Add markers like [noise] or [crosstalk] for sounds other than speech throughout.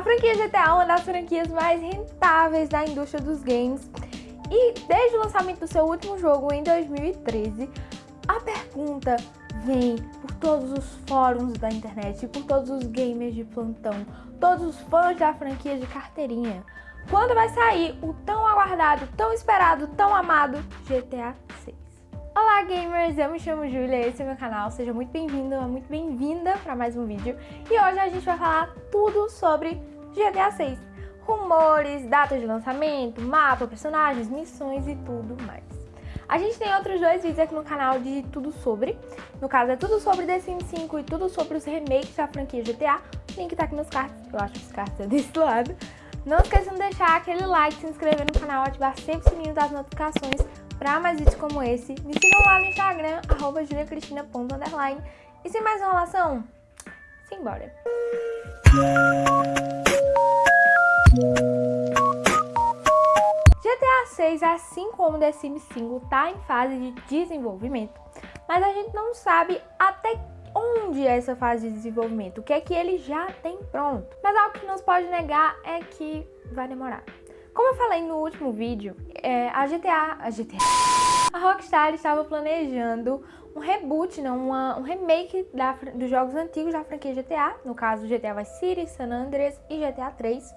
A franquia GTA é uma das franquias mais rentáveis da indústria dos games e desde o lançamento do seu último jogo em 2013, a pergunta vem por todos os fóruns da internet, por todos os gamers de plantão, todos os fãs da franquia de carteirinha. Quando vai sair o tão aguardado, tão esperado, tão amado GTA 6? Olá gamers, eu me chamo Julia, esse é meu canal, seja muito bem-vindo, muito bem-vinda para mais um vídeo. E hoje a gente vai falar tudo sobre GTA 6 rumores, datas de lançamento, mapa, personagens, missões e tudo mais. A gente tem outros dois vídeos aqui no canal de tudo sobre. No caso, é tudo sobre The Sims 5 e tudo sobre os remakes da franquia GTA. O link tá aqui nos cards, eu acho que os cards é desse lado. Não esqueçam de deixar aquele like, se inscrever no canal, ativar sempre o sininho das notificações para mais vídeos como esse. Me sigam lá no Instagram, arroba juliacristina.underline. E sem mais enrolação, simbora! GTA 6, assim como The Sims 5, está em fase de desenvolvimento, mas a gente não sabe até onde é essa fase de desenvolvimento, o que é que ele já tem pronto. Mas algo que não se pode negar é que vai demorar. Como eu falei no último vídeo, é, a GTA, a GTA, a Rockstar estava planejando um reboot, não, uma, um remake da, dos jogos antigos da franquia GTA, no caso GTA Vice City, San Andreas e GTA 3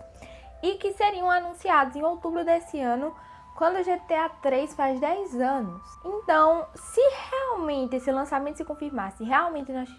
e que seriam anunciados em outubro desse ano, quando GTA 3 faz 10 anos. Então, se realmente esse lançamento se confirmar, se realmente nós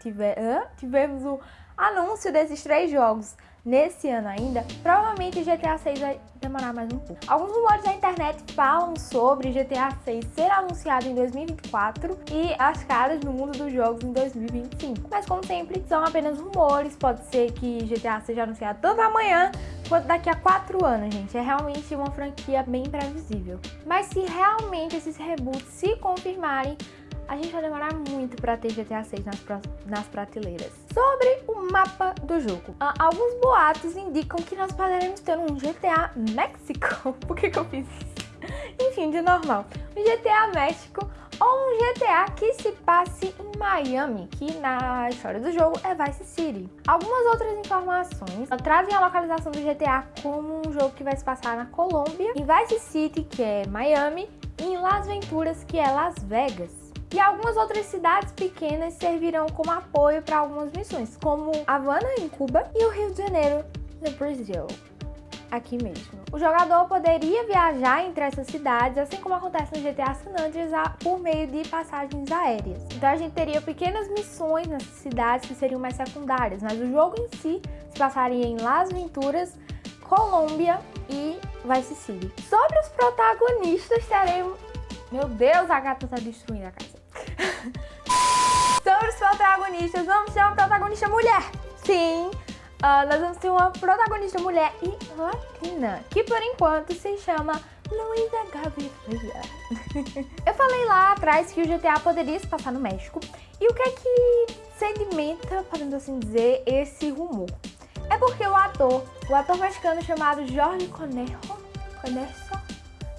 tiver, tivermos o anúncio desses três jogos nesse ano ainda, provavelmente GTA 6 vai demorar mais um pouco. Alguns rumores da internet falam sobre GTA 6 ser anunciado em 2024 e as caras no mundo dos jogos em 2025. Mas como sempre, são apenas rumores, pode ser que GTA seja anunciado tanto amanhã quanto daqui a 4 anos, gente. É realmente uma franquia bem previsível. Mas se realmente esses reboots se confirmarem, a gente vai demorar muito para ter GTA 6 nas, nas prateleiras. Sobre o mapa do jogo. Uh, alguns boatos indicam que nós poderemos ter um GTA México. [laughs] Por que, que eu fiz isso? Enfim, de normal. Um GTA México ou um GTA que se passe em Miami, que na história do jogo é Vice City. Algumas outras informações trazem a localização do GTA como um jogo que vai se passar na Colômbia, em Vice City, que é Miami, e em Las Venturas, que é Las Vegas. E algumas outras cidades pequenas servirão como apoio para algumas missões, como Havana, em Cuba, e o Rio de Janeiro, no Brasil aqui mesmo. O jogador poderia viajar entre essas cidades, assim como acontece no GTA San Andreas, por meio de passagens aéreas. Então a gente teria pequenas missões nessas cidades que seriam mais secundárias, mas o jogo em si se passaria em Las Venturas, Colômbia e Vice City. Sobre os protagonistas, teremos... Meu Deus, a gata tá destruindo a casa. [laughs] Sobre os protagonistas, vamos ter uma protagonista mulher. Sim, uh, nós vamos ter uma protagonista mulher e latina, que por enquanto se chama Luísa Gaviria. [laughs] Eu falei lá atrás que o GTA poderia se passar no México. E o que é que sedimenta, podemos assim dizer, esse rumor? É porque o ator, o ator mexicano chamado Jorge Conejo, Conejo,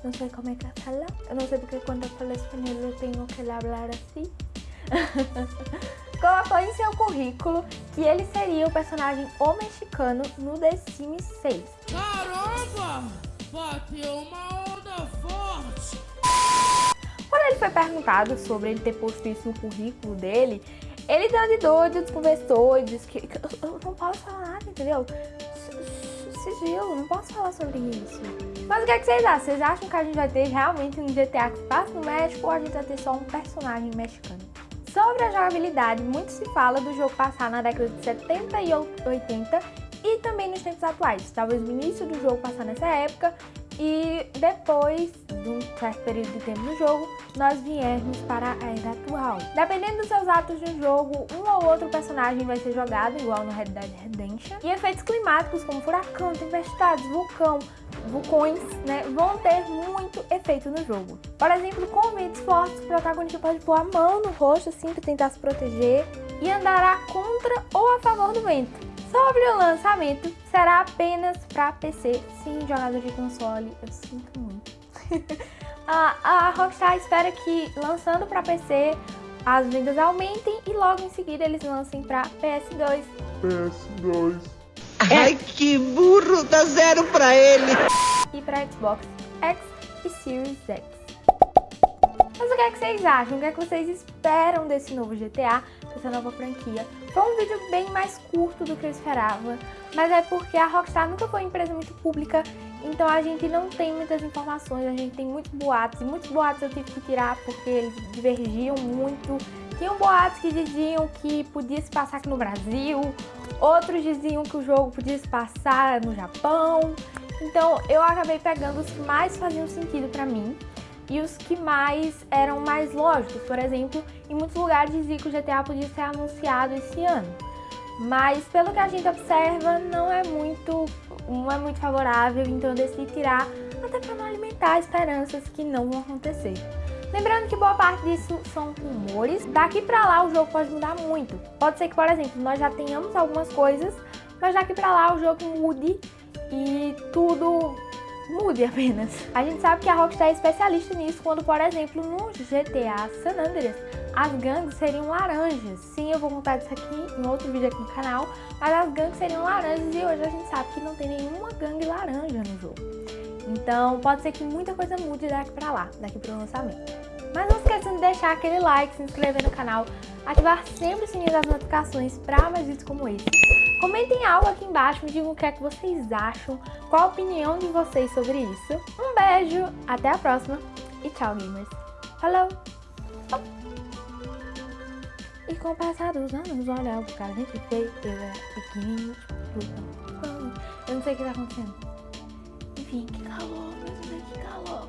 não sei [laughs] como é que fala. Eu não sei porque quando eu falo espanhol eu tenho que falar assim. Colocou em seu currículo que ele seria o personagem o mexicano no The Sims 6. Caramba! Bateu uma onda forte! Quando ele foi perguntado sobre ele ter posto isso no currículo dele, ele deu de doido, desconversou e disse que eu não posso falar nada, entendeu? Sigilo, não posso falar sobre isso. Mas o que, é que vocês acham? Vocês acham que a gente vai ter realmente um GTA que passa no México ou a gente vai ter só um personagem mexicano? Sobre a jogabilidade, muito se fala do jogo passar na década de 70 e 80 e também nos tempos atuais. Talvez o início do jogo passar nessa época e depois de um certo período de tempo no jogo, nós viermos para a era atual. Dependendo dos seus atos no jogo, um ou outro personagem vai ser jogado, igual no Red Dead Redemption. E efeitos climáticos como furacão, tempestades, vulcão, vulcões, né, vão ter muito efeito no jogo. Por exemplo, com ventos fortes, o protagonista pode pôr a mão no rosto assim para tentar se proteger e andará contra ou a favor do vento. Sobre o lançamento, será apenas para PC. Sim, jogador de console, eu sinto muito. [laughs] a, a Rockstar espera que, lançando para PC, as vendas aumentem e logo em seguida eles lancem para PS2. PS2. Ai, que burro, dá zero pra ele. E pra Xbox X e Series X. Mas o que é que vocês acham? O que é que vocês esperam desse novo GTA, dessa nova franquia? Foi um vídeo bem mais curto do que eu esperava, mas é porque a Rockstar nunca foi uma empresa muito pública, então a gente não tem muitas informações, a gente tem muitos boatos, e muitos boatos eu tive que tirar porque eles divergiam muito. Tinham boatos que diziam que podia se passar aqui no Brasil, outros diziam que o jogo podia se passar no Japão, então eu acabei pegando os que mais faziam sentido pra mim e os que mais eram mais lógicos. Por exemplo, em muitos lugares dizia que o GTA podia ser anunciado esse ano. Mas pelo que a gente observa, não é muito, não é muito favorável, então eu decidi tirar até para não alimentar esperanças que não vão acontecer. Lembrando que boa parte disso são rumores, daqui pra lá o jogo pode mudar muito. Pode ser que, por exemplo, nós já tenhamos algumas coisas, mas daqui pra lá o jogo mude e tudo mude apenas. A gente sabe que a Rockstar é especialista nisso quando, por exemplo, no GTA San Andreas, as gangues seriam laranjas. Sim, eu vou contar disso aqui em outro vídeo aqui no canal, mas as gangues seriam laranjas e hoje a gente sabe que não tem nenhuma gangue laranja no jogo. Então pode ser que muita coisa mude daqui pra lá, daqui pro lançamento. Mas não esqueçam de deixar aquele like, se inscrever no canal, ativar sempre o sininho das notificações para mais vídeos como esse. Comentem algo aqui embaixo, me digam o que é que vocês acham, qual a opinião de vocês sobre isso. Um beijo, até a próxima e tchau, gamers. Falou! E com o passar dos anos, olha, o cara gente feio, eu era tipo, eu não sei o que tá acontecendo. Enfim, que calor, meu Deus, que calor.